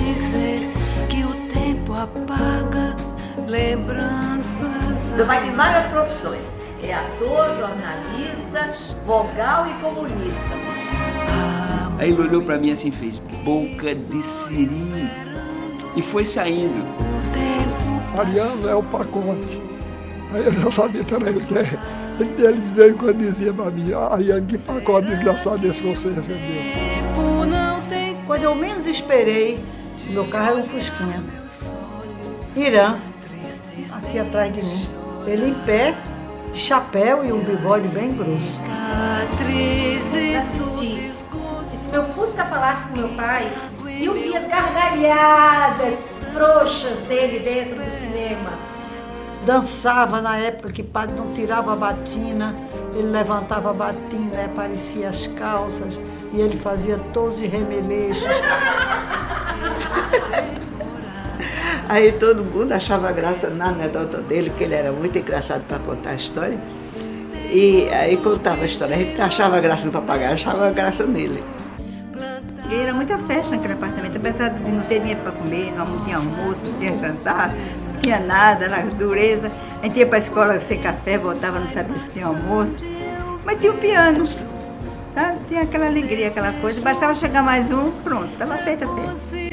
dizer que o tempo apaga lembranças. Meu pai tem várias profissões. É ator, jornalista, vogal e comunista. Aí ele olhou pra mim assim fez boca de siri e foi saindo. Mariano é o pacote. Aí eu já sabia que era ele que é. Ele veio quando dizia pra mim, Ariane, que pacote desgraçado esse você recebeu. Quando eu menos esperei, meu carro era um Fusquinha. Irã, aqui atrás de mim. Ele em pé, de chapéu e um bigode bem grosso. Se meu Fusca falasse com meu pai, eu vi as gargalhadas frouxas dele dentro do cinema. Dançava na época que padre não tirava a batina, ele levantava a batina, aparecia as calças e ele fazia todos de remeleixos. Aí todo mundo achava graça na anedota dele, que ele era muito engraçado para contar a história. E aí contava a história, a gente achava graça no papagaio, achava graça nele. E era muita festa naquele apartamento, apesar de não ter dinheiro para comer, não tinha almoço, não tinha jantar, não tinha nada, na dureza. A gente ia para a escola sem café, voltava, não sabia se tinha almoço. Mas tinha o piano, sabe? Tinha aquela alegria, aquela coisa. Bastava chegar mais um, pronto, estava feita a festa.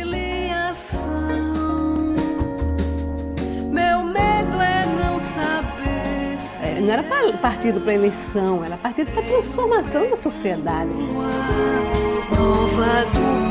Não era partido para eleição, era partido para transformação da sociedade. Nova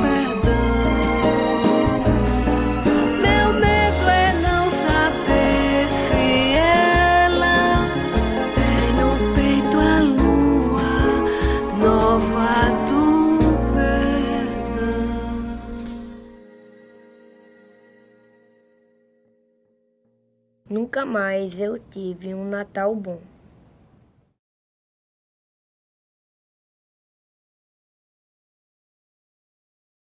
Nunca mais eu tive um Natal bom.